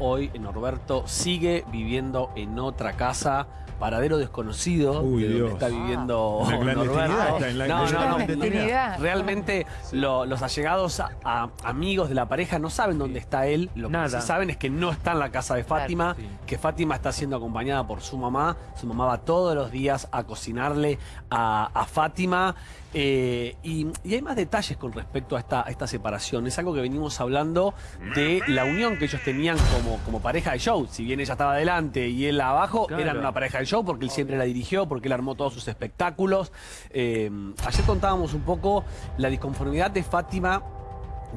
hoy Norberto sigue viviendo en otra casa, paradero desconocido, Uy, de donde Dios. está viviendo En la clandestinidad Norberto. está, en la- no, en la no, no, clandestinidad. Realmente lo- los allegados a, a- amigos de la pareja no saben dónde está él. Lo que Nada. sí saben es que no está en la casa de Fátima, sí. que Fátima está siendo acompañada por su mamá. Su mamá va todos los días a cocinarle a, a Fátima. Eh, y, y hay más detalles con respecto a esta, a esta separación. Es algo que venimos hablando de la unión que ellos tenían como, como pareja de show. Si bien ella estaba adelante y él abajo, Claro. eran una pareja de show porque él siempre la dirigió, porque él armó todos sus espectáculos. Eh, ayer contábamos un poco la disconformidad de Fátima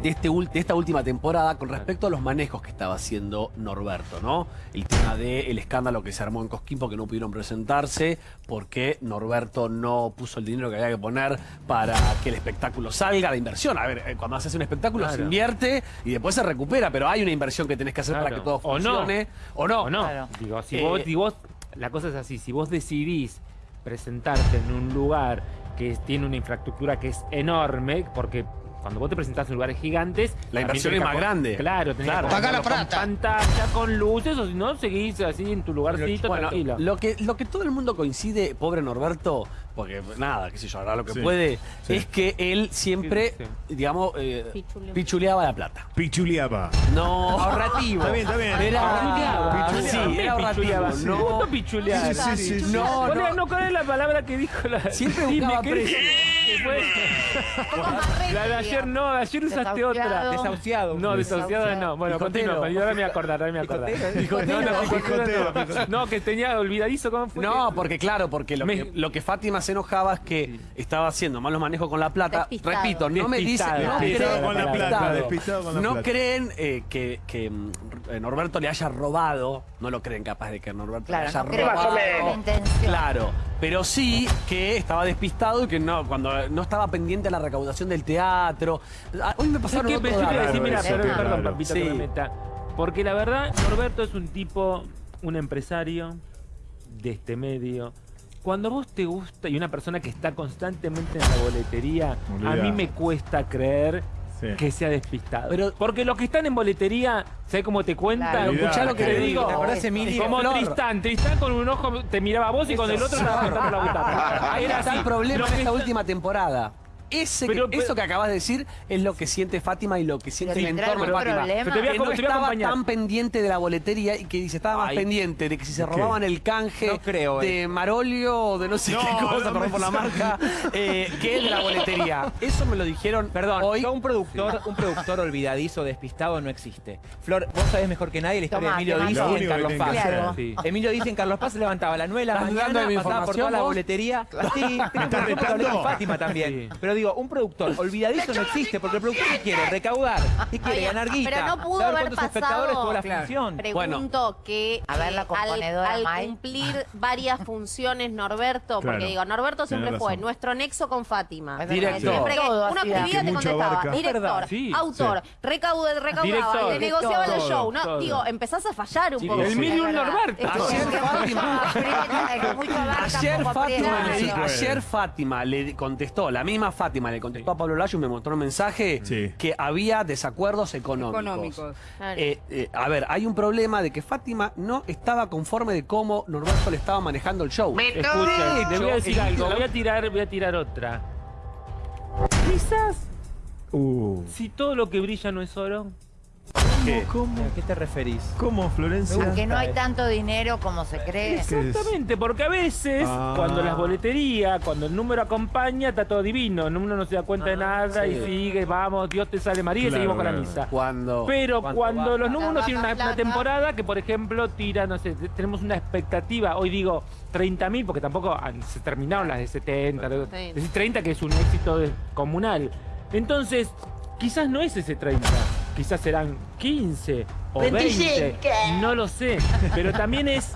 de, este, de esta última temporada con respecto a los manejos que estaba haciendo Norberto, ¿no? El tema del escándalo que se armó en Cosquín porque no pudieron presentarse, porque Norberto no puso el dinero que había que poner para que el espectáculo salga, la inversión. A ver, eh, cuando haces un espectáculo se invierte y después se recupera, pero hay una inversión que tenés que hacer para que todo O no. funcione. O no. ¿O no? Claro. Digo, si, Eh, vos, si vos- la cosa es así, si vos decidís presentarte en un lugar que tiene una infraestructura que es enorme, porque cuando vos te presentás en lugares gigantes... La inversión es más grande. Claro, tenés Claro. que Paga la plata. Con pantalla, con luces, o si no, seguís así en tu lugarcito, Bueno, tranquilo. lo que, lo que todo el mundo coincide, pobre Norberto, porque nada, qué sé yo, hará lo que Sí, puede, sí. es que él siempre, Sí, digamos, eh, Pichuleaba. pichuleaba la plata. Pichuliaba. No. Ahorrativo. Está bien, está bien. Era, Pichuleaba. sí, Pichuleaba. era ahorrativo. Pichuleaba. No, ¿Cuándo pichulear? Sí, sí, sí, sí. No, ¿Cuál era- no. no, ¿cuál es la palabra que dijo la Siempre Dime, buscaba ¿qué- precio. Fue? La de ayer no, de ayer usaste otra. Desahuciado. No, Desahuciado. no. Bueno, continúa, ahora me acordar, ahora me acordar. No, no, no. que tenía olvidadizo, ¿cómo fue? No, porque claro, porque lo, Me- que, lo que Fátima se enojaba es que estaba haciendo malos manejos con la plata. Despistado. Repito, no me dicen, Despistado. no Despistado creen, con la plata, despistado. despistado con la no creen que, que, Norberto le haya robado, no lo creen capaz de que Norberto le haya robado. que la intención. Claro, pero sí que estaba despistado y que no, cuando no estaba pendiente de la recaudación del teatro. Ah, Hoy me ¿Sabes pasaron qué? otro Yo te iba a dato. decir, mira, eso, perdón, claro. perdón, papito, que Sí. me meta. Porque la verdad, Norberto es un tipo, un empresario de este medio. Cuando vos te gusta y una persona que está constantemente en la boletería, a mí me cuesta creer Sí. que sea despistado. Pero- Porque los que están en boletería, ¿sabes cómo te cuentan? Claro. Escuchá lo que te digo. ¿Te acordás? Como Flor. Tristán, Tristán con un ojo te miraba a vos y con el otro estaba la butaca. Ahí Era así. el problema Lo en que esta última temporada. Ese que- Pero- pero- eso que acabas de decir es lo que siente Fátima y lo que siente Pero el entorno de Fátima. Pero te voy a que no te voy a estaba acompañar. tan pendiente de la boletería y que dice estaba más Ay. pendiente de que si se robaban el canje No creo, eh. de Marolio o de no sé No, qué cosa, no perdón me por la marca, eh, que es de la boletería. Eso me lo dijeron Perdón, hoy. yo un productor, un productor olvidadizo, despistado no existe. Flor, vos sabés mejor que nadie la historia Tomá, de Emilio y en Carlos Paz. hacer. Claro. Sí. Emilio dice en Carlos Paz se levantaba a las 9 de la ¿Estás mañana, pasaba por toda la boletería. Sí, retando? Fátima también. Pero digo, un productor olvidadizo no existe, porque el productor ¿qué quiere recaudar y quiere Oye, ganar guita. pero no pudo saber haber cuántos espectadores pasado- tuvo la Claro. función. Pregunto que A ver, la componedora, al, cumplir varias funciones Norberto, porque Claro. digo, Norberto siempre fue nuestro nexo con Fátima. Director. Siempre que una actividad te contestaba. abarca. Director, Sí, autor, recaude, recaudaba, Director. le negociaba Todo, el show. No, todo. digo, empezás a fallar un Sí, poco. el Sí, verdad. Norberto. Fátima- Fátima, ayer Fátima le contestó, la misma Fátima le contestó a Pablo Layo y me mostró un mensaje Sí. que había desacuerdos económicos. Económicos. Claro. Eh, eh, a ver, hay un problema de que Fátima no estaba conforme de cómo Norberto le estaba manejando el show. Escuchen, le voy a decir algo, voy a tirar, voy a tirar otra. Quizás Uh. si todo lo que brilla no es oro. ¿Qué? ¿Cómo? ¿A qué te referís? ¿Cómo, Florencia? Aunque no hay tanto dinero como se cree. Exactamente, porque a veces Ah. cuando las boleterías, cuando el número acompaña, está todo divino. Uno no se da cuenta de nada y sigue, vamos, Dios te sale María y Claro, seguimos con la misa. Cuando Pero ¿Cuánto cuando baja? los números Baja tienen una, temporada que, por ejemplo, tira, no sé, tenemos una expectativa, hoy digo 30.000, porque tampoco ah, se terminaron las de 70, Sí. es decir, 30 que es un éxito comunal. Entonces, quizás no es ese 30, quizás serán 15 o 20, no lo sé, pero también es,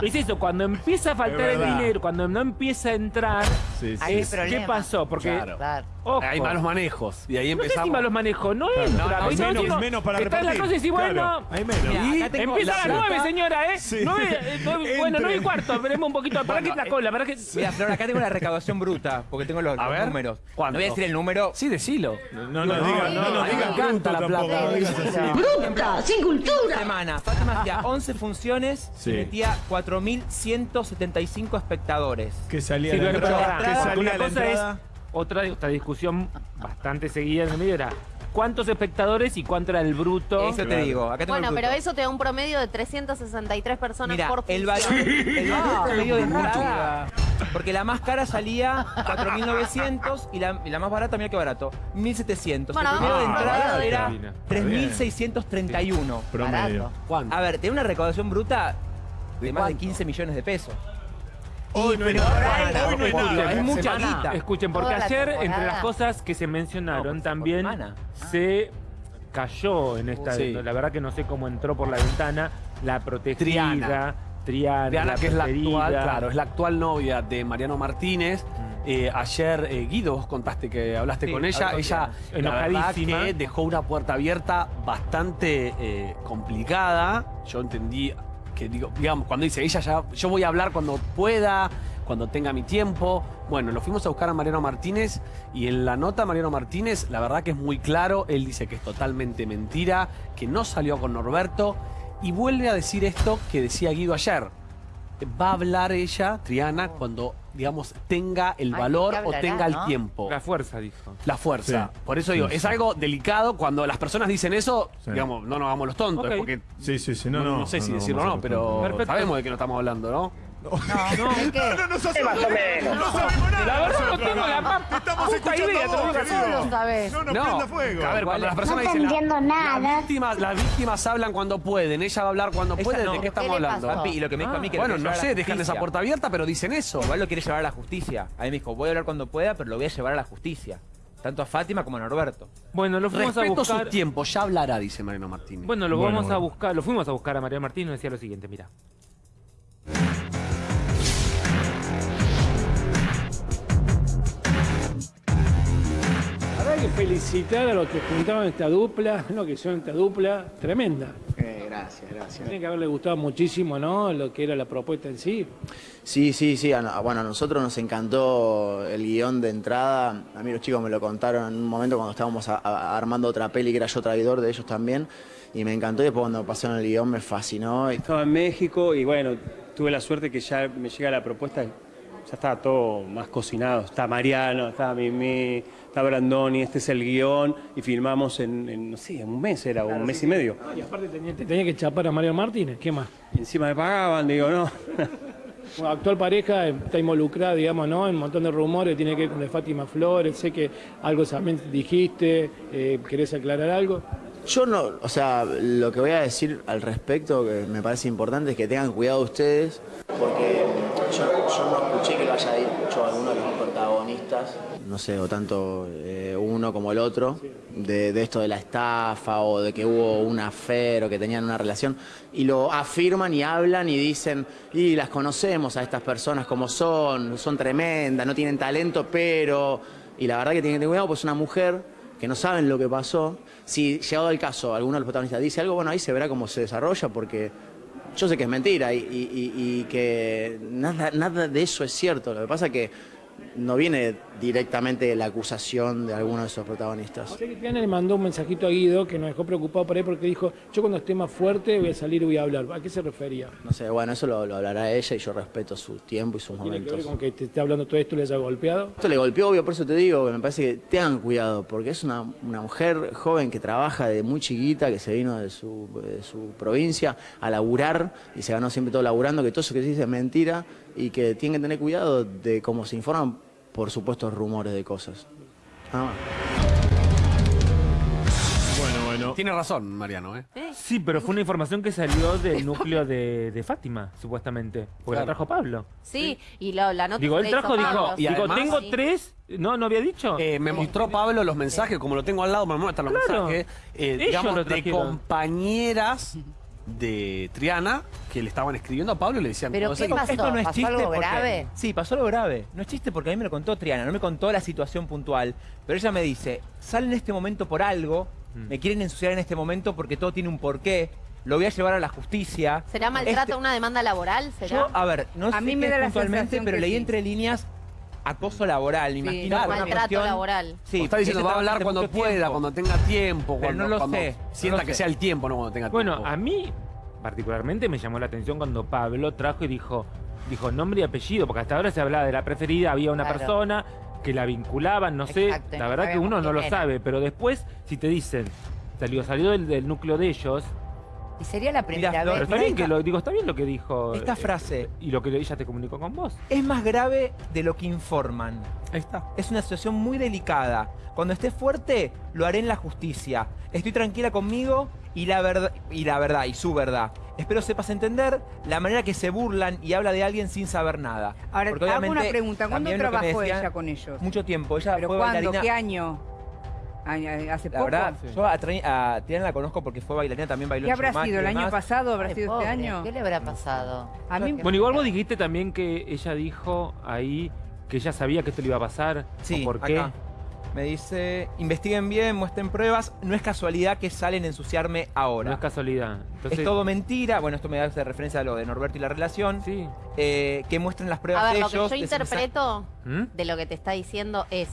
es eso, cuando empieza a faltar el dinero, cuando no empieza a entrar, Sí, sí. Es, ¿qué pasó? Porque, Claro. Ojo, hay malos manejos y ahí no sé si empezamos. malos manejos, no Claro. entra. No, no, hay menos, menos para que está en la repartir. cosa y bueno, Claro, hay menos. Tengo Empieza a la- las nueve, señora, ¿eh? Sí. Eh, bueno, Entre. nueve y cuarto, esperemos un poquito. ¿Para qué la cola? ¿Para qué? Mira, Flor, acá tengo la recaudación bruta, porque tengo los, números. ¿cuánto? No voy a decir el número. Sí, decilo. No no plata. no digas así. Corrupta, sin cultura. semana. Fátima hacía 11 funciones Sí. y metía 4.175 espectadores. Que salía Sí, la entrada. Que salía una la cosa entrada. es otra, otra discusión bastante seguida en el medio era cuántos espectadores y cuánto era el bruto. Eso te digo. Acá tengo Bueno, el pero eso te da un promedio de 363 personas por el función. valor, el valor promedio de entrada. Porque la más cara salía 4.900 y la, y la más barata, mira qué barato, 1.700. Bueno, el promedio de entrada era Bien. 3.631. Promedio. A ver, tiene una recaudación bruta de ¿De más de cuánto? 15 millones de pesos. Hoy no es pero nada. para, Hoy no es porque nada. es mucha guita. Escuchen, porque ayer, entre las cosas que se mencionaron, No, por- también se cayó en esta. Sí. La verdad que no sé cómo entró por la ventana la protegida. Triana. Triana, Diana, que es la actual, claro, es la actual novia de Mariano Martínez. Eh, ayer, eh, Guido, vos contaste que hablaste Sí, con ella. Ella, Enojadísima. que dejó una puerta abierta bastante eh, complicada. Yo entendí que, digo, digamos, cuando dice ella ya, yo voy a hablar cuando pueda, cuando tenga mi tiempo. Bueno, lo fuimos a buscar a Mariano Martínez y en la nota Mariano Martínez, la verdad que es muy claro. Él dice que es totalmente mentira, que no salió con Norberto y vuelve a decir esto que decía Guido ayer va a hablar ella, Triana, cuando, digamos, tenga el Ay, valor ¿qué o tenga el no? tiempo. La fuerza, dijo. La fuerza. Sí. Por eso digo, Sí, es sí. algo delicado cuando las personas dicen eso, Sí. digamos, no nos hagamos los tontos, Ok. porque Sí, sí, sí. no, No, no. sé si no, decirlo o no, pero Perfecto. sabemos de qué nos estamos hablando, ¿no? No, ¿de qué? No sabemos nada. La verdad no tengo la más Estamos escuchando idea, a vos, querido. sabes. No nos prenda fuego. A ver, cuando las personas No dicen. la- entiendo nada. Las víctimas, las víctimas hablan cuando pueden. Ella va a hablar cuando puede. no. ¿De qué estamos ¿Qué le hablando? y lo que me dijo a mí que Bueno, no a sé, dejan esa puerta abierta, pero dicen eso. Igual lo quiere llevar a la justicia. A mí me dijo, voy a hablar cuando pueda, pero lo voy a llevar a la justicia. Tanto a Fátima como a Norberto. Bueno, lo fuimos a Respeto buscar. sus tiempos, ya hablará, dice Mariano Martínez. Bueno, lo Bueno, vamos a bueno. buscar, lo fuimos a buscar a María Martín y nos decía lo siguiente, mira. Felicitar a los que juntaron esta dupla, lo que son esta dupla, tremenda. Eh, gracias, gracias. Tiene que haberle gustado muchísimo, ¿no? Lo que era la propuesta en sí. Sí, sí, sí. Bueno, a nosotros nos encantó el guion de entrada. A mí los chicos me lo contaron en un momento cuando estábamos a- a- armando otra peli que era yo traidor de ellos también. Y me encantó y después cuando pasaron el guion me fascinó. Estaba en México y bueno, tuve la suerte que ya me llega la propuesta, ya estaba todo más cocinado. Está Mariano, está Mimi, está Brandoni, este es el guion y filmamos en, en, no sé, en un mes era, o un mes y medio. Y aparte tenía, tenía que chapar a Mario Martínez, ¿qué más? Y encima me pagaban, digo, no. Actual pareja está involucrada, digamos, ¿no? En un montón de rumores, tiene que ver con de Fátima Flores, sé que algo también dijiste, eh, ¿querés aclarar algo? Yo no, o sea, lo que voy a decir al respecto, que me parece importante, es que tengan cuidado ustedes, porque yo, yo no escuché que lo haya dicho alguno de los protagonistas, no sé, o tanto eh, uno como el otro, de, esto de la estafa o de que hubo un afer o que tenían una relación, y lo afirman y hablan y dicen, y las conocemos a estas personas como son, son tremendas, no tienen talento, pero... Y la verdad que tienen que tener cuidado, pues es una mujer que no saben lo que pasó. Si llegado el caso, alguno de los protagonistas dice algo, bueno, ahí se verá cómo se desarrolla, porque yo sé que es mentira y que nada, nada de eso es cierto. Lo que pasa es que no viene directamente la acusación de alguno de esos protagonistas. Sé que Triana le mandó un mensajito a Guido que nos dejó preocupado por ahí porque dijo, yo cuando esté más fuerte voy a salir y voy a hablar. ¿A qué se refería? No sé, bueno, eso lo, lo hablará ella y yo respeto su tiempo y sus ¿Tiene que ver momentos. con que te esté hablando todo esto le haya golpeado? Esto le golpeó, obvio, por eso te digo, que me parece que tengan cuidado, porque es una, una mujer joven que trabaja de muy chiquita, que se vino de su, de su provincia a laburar y se ganó siempre todo laburando, que todo eso que se dice es mentira y que tienen que tener cuidado de cómo se informan por supuestos rumores de cosas. Nada más. Bueno, bueno. Tiene razón, Mariano, ¿eh? Sí, pero fue una información que salió del núcleo de, de Fátima, supuestamente. Porque la trajo Pablo. Sí, y la, la nota Digo, él trajo, dijo, Pablo, y digo, además- tengo Sí. tres. No, no había dicho. Eh, me mostró Pablo los mensajes, como lo tengo al lado, me muestran los Claro. mensajes, eh, digamos, lo de compañeras de Triana que le estaban escribiendo a Pablo y le decían ¿Pero qué pasó? Esto no es ¿Pasó chiste algo porque- grave? Sí, pasó algo grave. No es chiste porque a mí me lo contó Triana, no me contó la situación puntual. Pero ella me dice, sale en este momento por algo, Mm. me quieren ensuciar en este momento porque todo tiene un porqué, lo voy a llevar a la justicia. ¿Será maltrato Este- una demanda laboral? ¿Será? Yo, a ver, no A sé mí me es da la puntualmente, pero leí sí. entre líneas acoso laboral, me imagino. por una Maltrato cuestión- laboral. Sí, O está diciendo, va a hablar cuando pueda, tiempo. cuando tenga tiempo, Pero cuando, no lo cuando sé, no sienta lo que sé. sea el tiempo, no cuando tenga Bueno, tiempo. a mí particularmente me llamó la atención cuando Pablo trajo y dijo, dijo nombre y apellido, porque hasta ahora se hablaba de la preferida, había una Claro. persona que la vinculaban, no sé, Exacto, la no verdad que uno no lo era. sabe, pero después si te dicen, salió, salió del, del núcleo de ellos, Y sería la primera pero vez. está bien que lo digo, está bien lo que dijo. Esta eh, frase y lo que ella te comunicó con vos. es más grave de lo que informan. Ahí está. Es una situación muy delicada. Cuando esté fuerte, lo haré en la justicia. Estoy tranquila conmigo y la verdad y la verdad y su verdad. Espero sepas entender la manera que se burlan y habla de alguien sin saber nada. Ahora, Porque hago una pregunta. ¿Cuándo trabajó decían- ella con ellos? Mucho tiempo. Ella ¿Pero fue cuándo? bailarina. ¿Qué año? ¿Hace La poco? verdad, yo a, la conozco porque fue bailarina, también bailó ¿Qué en habrá sido? ¿El año pasado? ¿Habrá Ay, sido pobre, este año? ¿Qué le habrá pasado? A mí, Bueno, igual vos dijiste también que ella dijo ahí que ella sabía que esto le iba a pasar. Sí, ¿o ¿Por qué? acá. Me dice, investiguen bien, muestren pruebas. No es casualidad que salen a ensuciarme ahora. No es casualidad. Entonces, es todo mentira. Bueno, esto me hace referencia a lo de Norberto y la relación. Sí. Eh, que muestren las pruebas A ver, de lo que yo interpreto ¿Mm? de lo que te está diciendo es,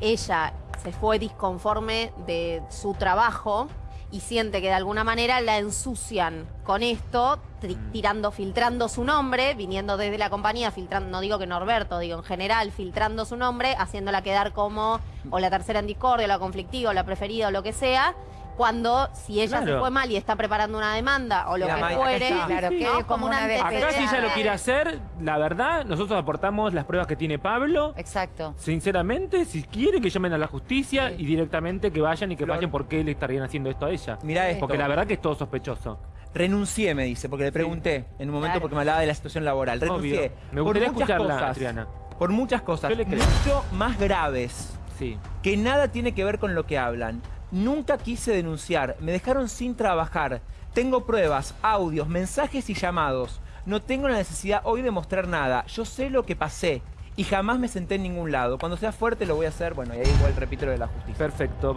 ella se fue disconforme de su trabajo y siente que de alguna manera la ensucian con esto, Mm. tirando, filtrando su nombre, viniendo desde la compañía, filtrando, no digo que Norberto, digo en general, filtrando su nombre, haciéndola quedar como o la tercera en discordia, o la conflictiva, o la preferida, o lo que sea, cuando si ella se fue mal y está preparando una demanda o lo que fuere. Claro, ¿no? quede como una Acá si ella lo quiere hacer, la verdad, nosotros aportamos las pruebas que tiene Pablo. Exacto. Sinceramente, si quieren que llamen a la justicia y directamente que vayan y que Flor. vayan por qué le estarían haciendo esto a ella. Mirá esto. Porque la verdad que es todo sospechoso. Renuncié, me dice, porque le pregunté en un momento Claro. porque me hablaba de la situación laboral. Renuncié. Obvio. Me gustaría escucharla, cosas. Triana. Por muchas cosas. Yo le creo. Mucho más graves. Sí. que nada tiene que ver con lo que hablan. Nunca quise denunciar, me dejaron sin trabajar. Tengo pruebas, audios, mensajes y llamados. No tengo la necesidad hoy de mostrar nada. Yo sé lo que pasé y jamás me senté en ningún lado. Cuando sea fuerte lo voy a hacer. Bueno, y ahí igual repito lo de la justicia. Perfecto.